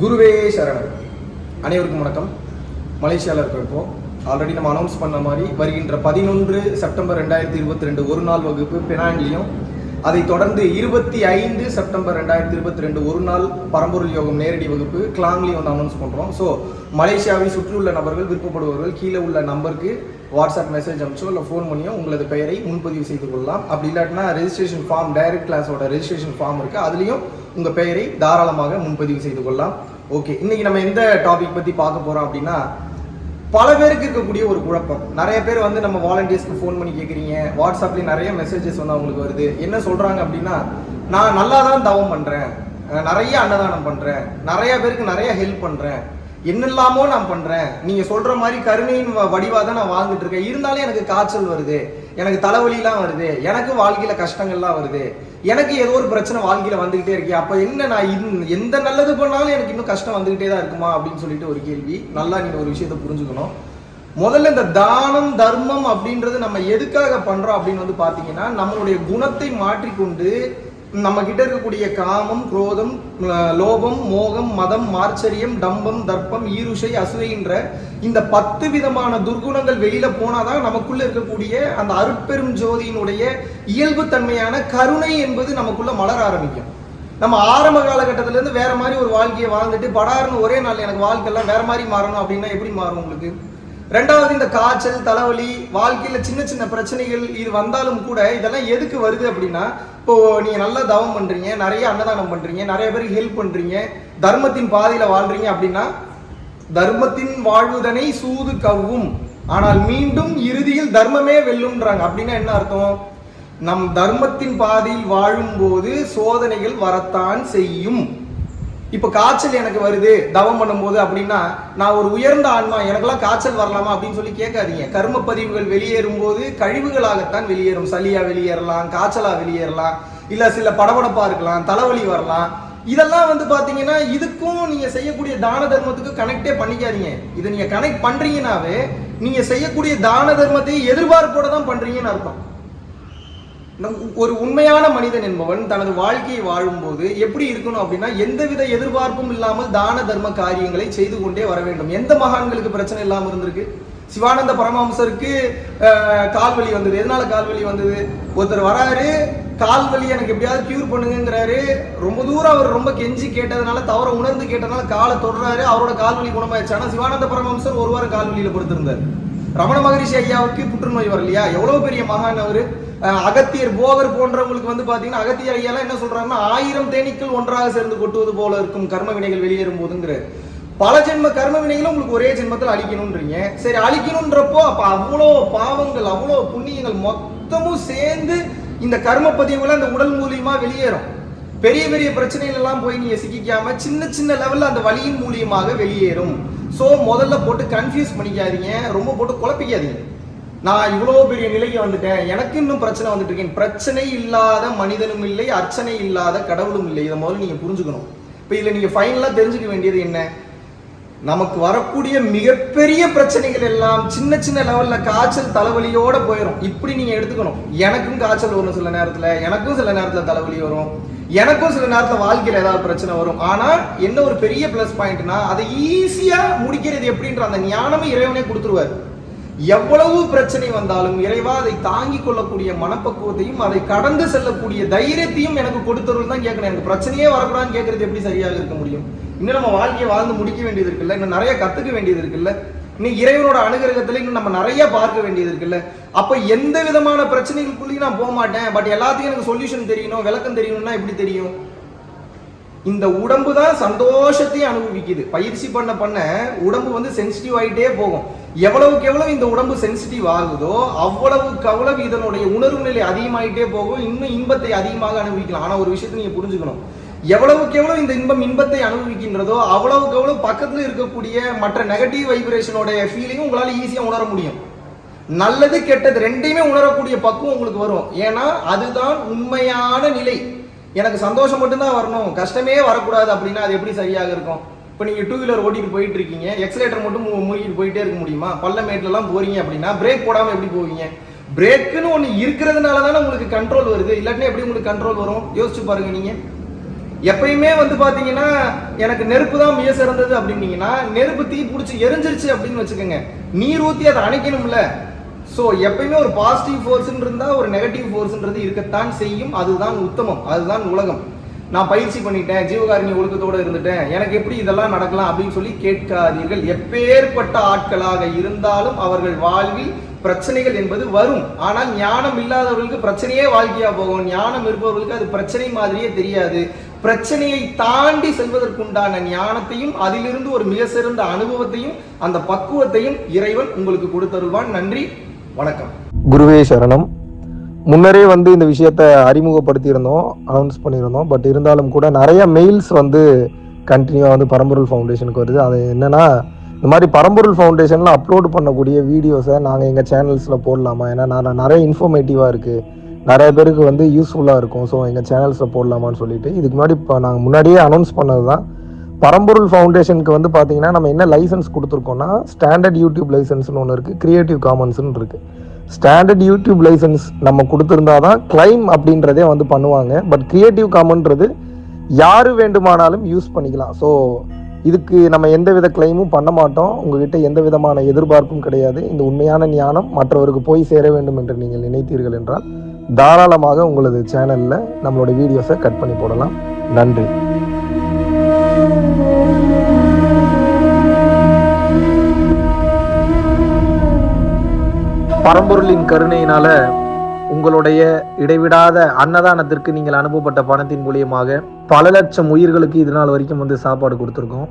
குருவே சரணம். அனைவருக்கும் வணக்கம். மலேசியாவில் இருக்கிறப்போ ஆல்ரெடி நம்ம அனௌன்ஸ் பண்ண மாதிரி வருகின்ற பதினொன்று செப்டம்பர் ரெண்டாயிரத்தி இருபத்தி ரெண்டு ஒரு நாள் வகுப்பு பெனாங்கிலையும் அதை தொடர்ந்து இருபத்தி ஐந்து செப்டம்பர் ரெண்டாயிரத்தி இருபத்தி ரெண்டு ஒரு நாள் பரம்பொருள் யோகம் நேரடி வகுப்பு கிளாங்லி வந்து அனௌன்ஸ் பண்ணுறோம் ஸோ மலேசியாவை சுற்றியுள்ள நபர்கள் விருப்பப்படுபவர்கள் கீழே உள்ள நம்பருக்கு வாட்ஸ்அப் மெசேஜ் அனுப்பிச்சோ இல்லை ஃபோன் பண்ணியோ உங்களது பெயரை முன்பதிவு செய்து கொள்ளலாம். அப்படி இல்லாட்டினா ரெஜிஸ்ட்ரேஷன் ஃபார்ம் டைரக்ட் கிளாஸோட ரெஜிஸ்ட்ரேஷன் ஃபார்ம் இருக்குது அதுலேயும் உங்கள் பெயரை தாராளமாக முன்பதிவு செய்து கொள்ளலாம். ஓகே இன்றைக்கி நம்ம எந்த டாபிக் பற்றி பார்க்க போகிறோம் அப்படின்னா பல பேருக்கு இருக்கக்கூடிய ஒரு குழப்பம். நிறைய பேர் வந்து நம்ம வாலண்டியர்ஸ்க்கு ஃபோன் பண்ணி கேட்குறீங்க வாட்ஸ்அப்லேயும் நிறைய மெசேஜஸ் வந்து அவங்களுக்கு வருது. என்ன சொல்கிறாங்க அப்படின்னா நான் நல்லா தான் தவம் பண்ணுறேன் நிறைய அன்னதானம் பண்ணுறேன் நிறைய பேருக்கு நிறைய ஹெல்ப் பண்ணுறேன் என்னெல்லாமோ நான் பண்ணுறேன் நீங்கள் சொல்கிற மாதிரி கருணையின் வடிவாக தான் நான் வாழ்ந்துட்டு இருக்கேன். இருந்தாலும் எனக்கு காய்ச்சல் வருது. எனக்கு தலைவலிலாம் வருது. எனக்கு வாழ்க்கையில் கஷ்டங்கள்லாம் வருது. எனக்கு ஏதோ ஒரு பிரச்சனை வாழ்க்கையில் வந்துக்கிட்டே இருக்கே. அப்போ என்ன நான் இன்- எந்த நல்லது பண்ணாலும் எனக்கு இன்னும் கஷ்டம் வந்துக்கிட்டே தான் இருக்குமா? அப்படின்னு சொல்லிட்டு ஒரு கேள்வி. நல்லா நீங்கள் ஒரு விஷயத்தை புரிஞ்சுக்கணும். முதல்ல இந்த தானம் தர்மம் அப்படின்றது நம்ம எதுக்காக பண்ணுறோம் அப்படின்னு வந்து பார்த்தீங்கன்னா நம்மளுடைய குணத்தை மாற்றிக்கொண்டு நம்ம கிட்ட இருக்கக்கூடிய காமம் குரோதம் லோபம் மோகம் மதம் மார்ச்சரியம் டம்பம் தர்ப்பம் ஈருஷை அசூயன்ற இந்த பத்து விதமான துர்குணங்கள் வெளியில போனாதான் நமக்குள்ள இருக்கக்கூடிய அந்த அருட்பெரும் ஜோதியினுடைய இயல்பு தன்மையான கருணை என்பது நமக்குள்ள மலர ஆரம்பிக்கும். நம்ம ஆரம்ப காலகட்டத்துல இருந்து வேற மாதிரி ஒரு வாழ்க்கையை வாழ்ந்துட்டு படாருன்னு ஒரே நாள் எனக்கு வாழ்க்கையெல்லாம் வேற மாதிரி மாறணும் அப்படின்னா எப்படி மாறும் உங்களுக்கு? ரெண்டாவது இந்த காய்ச்சல் தலைவலி வாழ்க்கையில் சின்ன சின்ன பிரச்சனைகள் இது வந்தாலும் கூட இதெல்லாம் எதுக்கு வருது அப்படின்னா இப்போ நீங்க நல்லா தவம் பண்றீங்க நிறைய அன்னதானம் பண்றீங்க நிறைய பேருக்கு ஹெல்ப் பண்றீங்க தர்மத்தின் பாதையில வாழ்றீங்க அப்படின்னா தர்மத்தின் வாழ்வுதனை சூது கவ்வும். ஆனால் மீண்டும் இறுதியில் தர்மமே வெல்லுன்றாங்க அப்படின்னா என்ன அர்த்தம்? நம் தர்மத்தின் பாதையில் வாழும்போது சோதனைகள் வரத்தான் செய்யும். இப்ப காய்ச்சல் எனக்கு வருது தவம் பண்ணும்போது அப்படின்னா நான் ஒரு உயர்ந்த ஆன்மா எனக்கெல்லாம் காய்ச்சல் வரலாமா அப்படின்னு சொல்லி கேட்காதீங்க. கர்ம பதிவுகள் வெளியேறும் போது கழிவுகளாகத்தான் வெளியேறும். சளியா வெளியேறலாம் காய்ச்சலா வெளியேறலாம் இல்ல சில படபடப்பா இருக்கலாம் தலைவலி வரலாம். இதெல்லாம் வந்து பாத்தீங்கன்னா இதுக்கும் நீங்க செய்யக்கூடிய தான தர்மத்துக்கு கனெக்டே பண்ணிக்காதீங்க. இதை நீங்க கனெக்ட் பண்றீங்கன்னாவே நீங்க செய்யக்கூடிய தான தர்மத்தை எதிர்பார்ப்போட தான் பண்றீங்கன்னு அர்த்தம். ஒரு உண்மையான மனிதன் என்பவன் தனது வாழ்க்கையை வாழும்போது எப்படி இருக்கணும் அப்படின்னா எந்தவித எதிர்பார்ப்பும் இல்லாமல் தான தர்ம காரியங்களை செய்து கொண்டே வர வேண்டும். எந்த மகான்களுக்கு பிரச்சனை இல்லாமல் இருந்திருக்கு? சிவானந்த பரமஹம்சருக்கு கால்வலி வந்தது. எதனால கால்வலி வந்தது? ஒருத்தர் வராரு கால்வலி எனக்கு எப்படியாவது கியூர் பண்ணுங்கிறாரு ரொம்ப தூரம் அவர் ரொம்ப கெஞ்சி கேட்டதுனால தவற உணர்ந்து கேட்டதுனால காலை தொடர்றாரு அவரோட கால்வலி குணமாயிடுச்சு. ஆனா சிவானந்த பரமஹம்சர் ஒரு வாரம் கால்வலியில படுத்திருந்தார். ரமண மகரிஷி ஐயாவுக்கு புற்றுநோய் வரலையா? எவ்வளவு பெரிய மகான் அவரு? அகத்தியர் போகர் போன்றவங்களுக்கு வந்து பாத்தீங்கன்னா அகத்தியர் ஐயாலாம் என்ன சொல்றாருன்னா ஆயிரம் தேனீக்கள் ஒன்றாக சேர்ந்து கொட்டுவது போல இருக்கும் கர்ம வினைகள் வெளியேறும் போதுங்கிற. பல ஜென்ம கர்ம வினைகளும் உங்களுக்கு ஒரே ஜென்மத்தில் அழிக்கணும்ன்றீங்க சரி அழிக்கணும்ன்றப்போ அப்ப அவ்வளோ பாவங்கள் அவ்வளோ புண்ணியங்கள் மொத்தமும் சேர்ந்து இந்த கர்ம பதிவுல அந்த உடல் மூலியமா வெளியேறும். பெரிய பெரிய பிரச்சனைகள் எல்லாம் போய் நீங்க சிக்கிக்காம சின்ன சின்ன லெவல்ல அந்த வலியின் மூலியமாக வெளியேறும். ஸோ முதல்ல போட்டு கன்ஃபியூஸ் பண்ணிக்காதீங்க. ரொம்ப போட்டு குழப்பிக்காதீங்க. நான் இவ்வளோ பெரிய நிலைக்கு வந்துட்டேன். எனக்கு இன்னும் பிரச்சனை வந்துட்டு இருக்கேன் பிரச்சனை இல்லாத மனிதனும் இல்லை அர்ச்சனை இல்லாத கடவுளும் இல்லை. இதை முதல்ல நீங்கள் புரிஞ்சுக்கணும். இப்போ இதில் நீங்கள் ஃபைனலாக தெரிஞ்சுக்க வேண்டியது என்ன? நமக்கு வரக்கூடிய மிகப்பெரிய பிரச்சனைகள் எல்லாம் சின்ன சின்ன லெவலில் காய்ச்சல் தலைவலியோட போயிடும் இப்படி நீங்கள் எடுத்துக்கணும். எனக்கும் காய்ச்சல் வரும் சில நேரத்தில். எனக்கும் சில நேரத்தில் தலைவலி வரும். எனக்கும் சில நேரத்தில் வாழ்க்கையில் ஏதாவது பிரச்சனை வரும். ஆனால் என்ன ஒரு பெரிய ப்ளஸ் பாயிண்ட்னா அதை ஈஸியாக முடிக்கிறது எப்படின்ற அந்த ஞானமே இறைவனே கொடுத்துருவாரு. எவ்வளவு பிரச்சனை வந்தாலும் இறைவா அதை தாங்கிக் கொள்ளக்கூடிய மனப்பக்குவத்தையும் அதை கடந்து செல்லக்கூடிய தைரியத்தையும் எனக்கு கொடுத்தவர்கள் தான் கேட்கணும் எனக்கு பிரச்சனையே வரக்கூடாதுன்னு கேட்கறது எப்படி சரியாக இருக்க முடியும்? இன்னும் நம்ம வாழ்க்கையை வாழ்ந்து முடிக்க வேண்டியது இருக்குல்ல? இன்னும் நிறைய கத்துக்க வேண்டியது இருக்குல்ல? இன்னும் இறைவனோட அனுகிரகத்துல இன்னும் நம்ம நிறைய பார்க்க வேண்டியது இருக்குல்ல? அப்ப எந்த விதமான பிரச்சனைகளுக்குள்ளேயும் நான் போக மாட்டேன். பட் எல்லாத்தையும் எனக்கு சொல்யூஷன் தெரியணும் விளக்கம் தெரியணும்னா எப்படி தெரியும்? இந்த உடம்பு தான் சந்தோஷத்தையும் அனுபவிக்குது. பயிற்சி பண்ண பண்ண உடம்பு வந்து சென்சிட்டிவ் ஆகிட்டே போகும். எவ்வளவுக்கு எவ்வளவு இந்த உடம்பு சென்சிட்டிவ் ஆகுதோ அவ்வளவுக்கு அவ்வளவு இதனுடைய உணர்வு நிலை அதிகமாகிட்டே போகும். இன்னும் இன்பத்தை அதிகமாக அனுபவிக்கலாம். ஆனால் ஒரு விஷயத்தை நீங்கள் புரிஞ்சுக்கணும். எவ்வளவுக்கு எவ்வளவு இந்த இன்பம் இன்பத்தை அனுபவிக்கின்றதோ அவ்வளவுக்கு எவ்வளவு பக்கத்தில் இருக்கக்கூடிய மற்ற நெகட்டிவ் வைப்ரேஷனுடைய ஃபீலிங்கும் உங்களால் ஈஸியாக உணர முடியும். நல்லது கெட்டது ரெண்டையுமே உணரக்கூடிய பக்குவம் உங்களுக்கு வரும். ஏன்னா அதுதான் உண்மையான நிலை. எனக்கு சந்தோஷம் மட்டும்தான் வரணும். கஷ்டமே வரக்கூடாது அப்படின்னா அது எப்படி சரியாக இருக்கும்? இப்போ நீங்கள் டூ வீலர் ஓட்டிட்டு போயிட்டு இருக்கீங்க. எக்ஸலேட்டர் மட்டும் மூழ்கிட்டு போயிட்டே இருக்க முடியுமா? பள்ளமேட்லலாம் போறீங்க அப்படின்னா பிரேக் போடாமல் எப்படி போவீங்க? பிரேக்குன்னு ஒன்று இருக்கிறதுனால தானே உங்களுக்கு கண்ட்ரோல் வருது. இல்லாட்டினா எப்படி உங்களுக்கு கண்ட்ரோல் வரும்? யோசிச்சு பாருங்க நீங்கள் எப்பயுமே வந்து பார்த்தீங்கன்னா எனக்கு நெருப்பு தான் மிக சிறந்தது அப்படின்னீங்கன்னா நெருப்பு தீ பிடிச்சி எரிஞ்சிருச்சு அப்படின்னு வச்சுக்கோங்க. நீர் ஊற்றி அதை அணைக்கணும்ல. ஸோ எப்பயுமே ஒரு பாசிட்டிவ் ஃபோர்ஸ்ன்னு இருந்தால் ஒரு நெகட்டிவ் ஃபோர்ஸ்ன்றது இருக்கத்தான் செய்யும். அதுதான் உத்தமம். அதுதான் உலகம். நான் பயிற்சி பண்ணிட்டேன் ஜீவகாரணி ஒழுக்கத்தோடு இருந்துட்டேன். எனக்கு எப்படி இதெல்லாம் நடக்கலாம் அப்படின்னு சொல்லி கேட்காதீர்கள். எப்பேற்பட்ட ஆட்களாக இருந்தாலும் அவர்கள் வாழ்வில் பிரச்சனைகள் என்பது வரும். ஆனால் ஞானம் இல்லாதவர்களுக்கு பிரச்சனையே வாழ்க்கையா போகும். ஞானம் இருப்பவர்களுக்கு அது பிரச்சனை மாதிரியே தெரியாது. பிரச்சனையை தாண்டி செல்வதற்குண்டான ஞானத்தையும் அதிலிருந்து ஒரு மிக சிறந்த அனுபவத்தையும் அந்த பக்குவத்தையும் இறைவன் உங்களுக்கு கொடுத்தருள்வான். நன்றி. வணக்கம். குருவே சரணம். முன்னரே வந்து இந்த விஷயத்த அறிமுகப்படுத்தியிருந்தோம் அனௌன்ஸ் பண்ணியிருந்தோம் பட் இருந்தாலும் கூட நிறைய மெயில்ஸ் வந்து கண்டினியூவாக வந்து பரம்பொருள் ஃபவுண்டேஷனுக்கு வருது. அது என்னென்னா இந்த மாதிரி பரம்பொருள் ஃபவுண்டேஷனில் அப்லோட் பண்ணக்கூடிய வீடியோஸை நாங்கள் எங்கள் சேனல்ஸில் போடலாமா? ஏன்னா நான் நிறைய இன்ஃபர்மேட்டிவாக இருக்குது நிறைய பேருக்கு வந்து யூஸ்ஃபுல்லாக இருக்கும். ஸோ எங்கள் சேனல்ஸில் போடலாமான்னு சொல்லிட்டு இதுக்கு முன்னாடி இப்போ நாங்கள் முன்னாடியே அனௌன்ஸ் பண்ணது தான் பரம்பொருள் ஃபவுண்டேஷனுக்கு வந்து பார்த்தீங்கன்னா நம்ம என்ன லைசன்ஸ் கொடுத்துருக்கோம்னா ஸ்டாண்டர்ட் யூடியூப் லைசன்ஸ்னு ஒன்று இருக்குது க்ரியேட்டிவ் காமன்ஸ்னு இருக்குது ஸ்டாண்டர்ட் யூடியூப் லைசன்ஸ் நம்ம கொடுத்துருந்தா தான் கிளைம் அப்படின்றதே வந்து பண்ணுவாங்க. பட் க்ரியேட்டிவ் காமன்றது யார் வேண்டுமானாலும் யூஸ் பண்ணிக்கலாம். ஸோ இதுக்கு நம்ம எந்த வித கிளைமும் பண்ண மாட்டோம். உங்ககிட்ட எந்த விதமான எதிர்பார்ப்பும் கிடையாது. இந்த உண்மையான ஞானம் மற்றவருக்கு போய் சேர வேண்டும் என்று நீங்கள் நினைத்தீர்கள் என்றால் தாராளமாக உங்களது சேனலில் நம்மளோட வீடியோஸை கட் பண்ணி போடலாம். நன்றி. பரம்பொருளின் கருணையினால உங்களுடைய இடைவிடாத அன்னதானத்திற்கு நீங்கள் அனுப்பப்பட்ட பணத்தின் மூலியமாக பல லட்சம் உயிர்களுக்கு இது நாள் வரைக்கும் வந்து சாப்பாடு கொடுத்துருக்கோம்.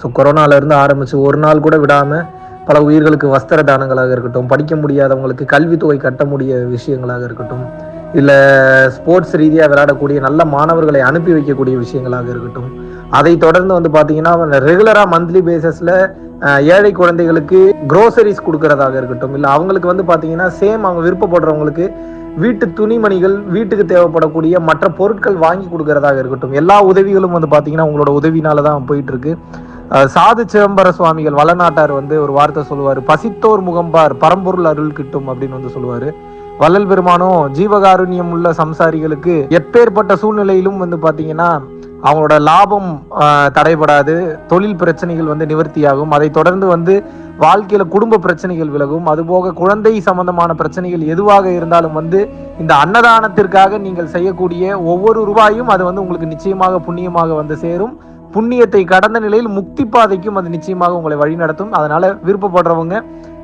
ஸோ கொரோனால இருந்து ஆரம்பிச்சு ஒரு நாள் கூட விடாம பல உயிர்களுக்கு வஸ்திர தானங்களாக இருக்கட்டும் படிக்க முடியாதவங்களுக்கு கல்வித்தொகை கட்ட முடிய விஷயங்களாக இருக்கட்டும் இல்லை ஸ்போர்ட்ஸ் ரீதியாக விளையாடக்கூடிய நல்ல மாணவர்களை அனுப்பி வைக்கக்கூடிய விஷயங்களாக இருக்கட்டும். அதை தொடர்ந்து வந்து பார்த்தீங்கன்னா ரெகுலராக மந்த்லி பேசஸில் ஏழை குழந்தைகளுக்கு க்ரோசரிஸ் கொடுக்கறதாக இருக்கட்டும். இல்லை அவங்களுக்கு வந்து பார்த்தீங்கன்னா சேம் அவங்க விருப்பப்படுறவங்களுக்கு வீட்டு துணிமணிகள் வீட்டுக்கு தேவைப்படக்கூடிய மற்ற பொருட்கள் வாங்கி கொடுக்கறதாக இருக்கட்டும். எல்லா உதவிகளும் வந்து பார்த்தீங்கன்னா உங்களோட உதவினால தான் போயிட்டு இருக்கு சாது சிதம்பர சுவாமிகள் வளநாட்டார் வந்து ஒரு வார்த்தை சொல்லுவார். பசித்தோர் முகம்பார் பரம்பொருள் அருள் கிட்டும் அப்படின்னு வந்து சொல்லுவார். வள்ளல் பெருமானும் ஜீவகாருண்யம் உள்ள சம்சாரிகளுக்கு எப்பேற்பட்ட சூழ்நிலையிலும் வந்து பார்த்தீங்கன்னா அவங்களோட லாபம் தடைபடாது தொழில் பிரச்சனைகள் வந்து நிவர்த்தியாகும். அதை தொடர்ந்து வந்து வாழ்க்கையில குடும்ப பிரச்சனைகள் விலகும். அதுபோக குழந்தை சம்பந்தமான பிரச்சனைகள் எதுவாக இருந்தாலும் வந்து இந்த அன்னதானத்திற்காக நீங்கள் செய்யக்கூடிய ஒவ்வொரு ரூபாயும் அது வந்து உங்களுக்கு நிச்சயமாக புண்ணியமாக வந்து சேரும். புண்ணியத்தை கடந்த நிலையில் முக்தி பாதைக்கும் அது நிச்சயமாக உங்களை வழிநடத்தும். அதனால விருப்பப்படுறவங்க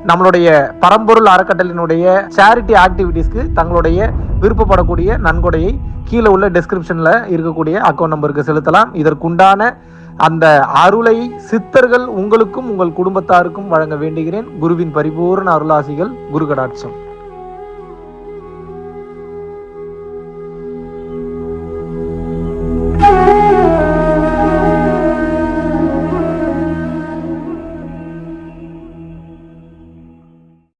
நம்மளுடைய பரம்பொருள் அறக்கட்டளினுடைய சேரிட்டி ஆக்டிவிட்டீஸ்க்கு தங்களுடைய விருப்பப்படக்கூடிய நன்கொடையை கீழே உள்ள டிஸ்கிரிப்ஷனில் இருக்கக்கூடிய அக்கௌண்ட் நம்பருக்கு செலுத்தலாம். இதற்குண்டான அந்த அருளை சித்தர்கள் உங்களுக்கும் உங்கள் குடும்பத்தாருக்கும் வழங்க வேண்டுகிறேன். குருவின் பரிபூர்ண அருளாசிகள் குரு கடாட்சம்